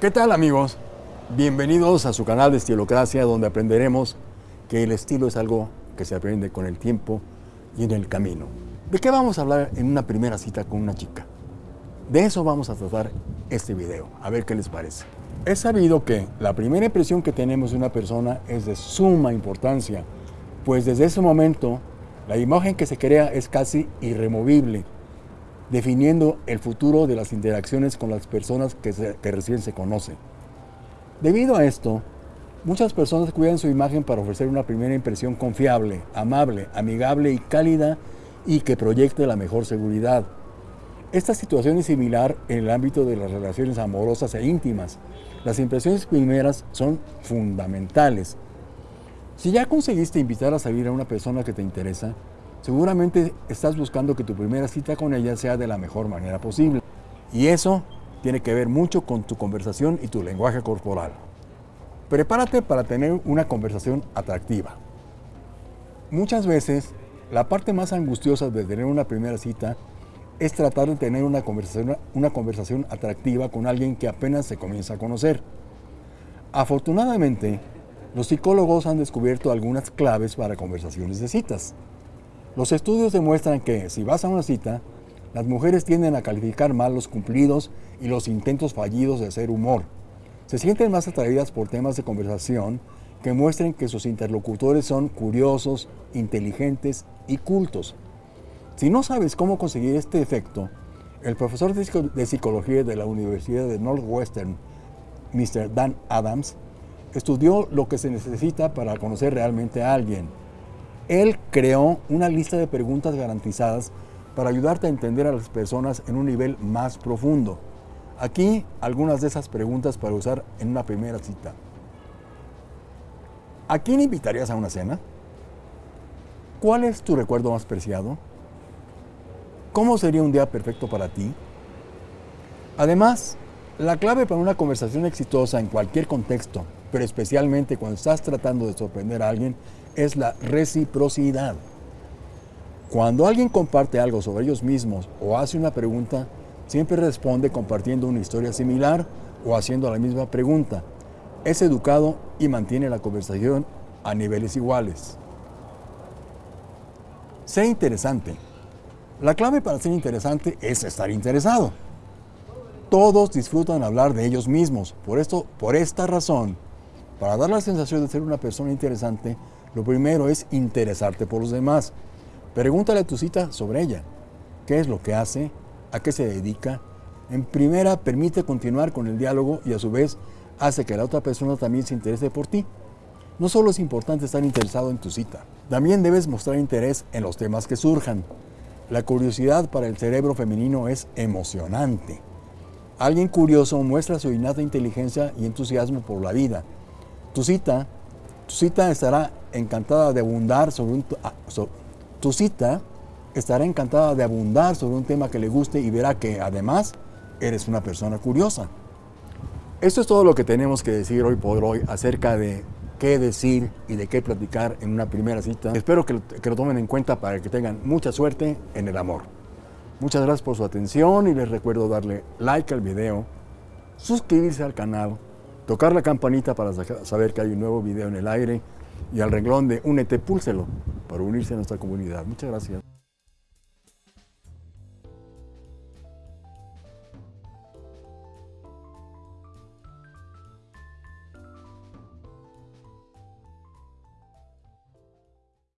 ¿Qué tal amigos? Bienvenidos a su canal de Estilocracia donde aprenderemos que el estilo es algo que se aprende con el tiempo y en el camino. ¿De qué vamos a hablar en una primera cita con una chica? De eso vamos a tratar este video, a ver qué les parece. Es sabido que la primera impresión que tenemos de una persona es de suma importancia, pues desde ese momento la imagen que se crea es casi irremovible, definiendo el futuro de las interacciones con las personas que, recién se conocen. Debido a esto, muchas personas cuidan su imagen para ofrecer una primera impresión confiable, amable, amigable y cálida y que proyecte la mejor seguridad. Esta situación es similar en el ámbito de las relaciones amorosas e íntimas. Las impresiones primeras son fundamentales. Si ya conseguiste invitar a salir a una persona que te interesa, seguramente estás buscando que tu primera cita con ella sea de la mejor manera posible. Y eso tiene que ver mucho con tu conversación y tu lenguaje corporal. Prepárate para tener una conversación atractiva. Muchas veces, la parte más angustiosa de tener una primera cita es tratar de tener una conversación, una conversación atractiva con alguien que apenas se comienza a conocer. Afortunadamente, los psicólogos han descubierto algunas claves para conversaciones de citas. Los estudios demuestran que si vas a una cita, las mujeres tienden a calificar mal los cumplidos y los intentos fallidos de hacer humor. Se sienten más atraídas por temas de conversación que muestren que sus interlocutores son curiosos, inteligentes y cultos. Si no sabes cómo conseguir este efecto, el profesor de psicología de la Universidad de Northwestern, Mr. Dan Adams, estudió lo que se necesita para conocer realmente a alguien. Él creó una lista de preguntas garantizadas para ayudarte a entender a las personas en un nivel más profundo. Aquí algunas de esas preguntas para usar en una primera cita. ¿A quién invitarías a una cena? ¿Cuál es tu recuerdo más preciado? ¿Cómo sería un día perfecto para ti? Además, la clave para una conversación exitosa en cualquier contexto, pero especialmente cuando estás tratando de sorprender a alguien, es la reciprocidad. Cuando alguien comparte algo sobre ellos mismos o hace una pregunta, siempre responde compartiendo una historia similar o haciendo la misma pregunta. Es educado y mantiene la conversación a niveles iguales. Sé interesante. La clave para ser interesante es estar interesado. Todos disfrutan hablar de ellos mismos. Por, esto, por esta razón, para dar la sensación de ser una persona interesante, lo primero es interesarte por los demás. Pregúntale a tu cita sobre ella. ¿Qué es lo que hace? ¿A qué se dedica? En primera, permite continuar con el diálogo y a su vez hace que la otra persona también se interese por ti. No solo es importante estar interesado en tu cita, también debes mostrar interés en los temas que surjan. La curiosidad para el cerebro femenino es emocionante. Alguien curioso muestra su innata inteligencia y entusiasmo por la vida. Tu cita, tu cita estará encantada de abundar sobre un, ah, tu cita estará encantada de abundar sobre un tema que le guste y verá que además eres una persona curiosa. Esto es todo lo que tenemos que decir hoy por hoy acerca de qué decir y de qué platicar en una primera cita. Espero que lo, tomen en cuenta para que tengan mucha suerte en el amor. Muchas gracias por su atención y les recuerdo darle like al video, suscribirse al canal, tocar la campanita para saber que hay un nuevo video en el aire y al renglón de Únete, púlselo para unirse a nuestra comunidad. Muchas gracias.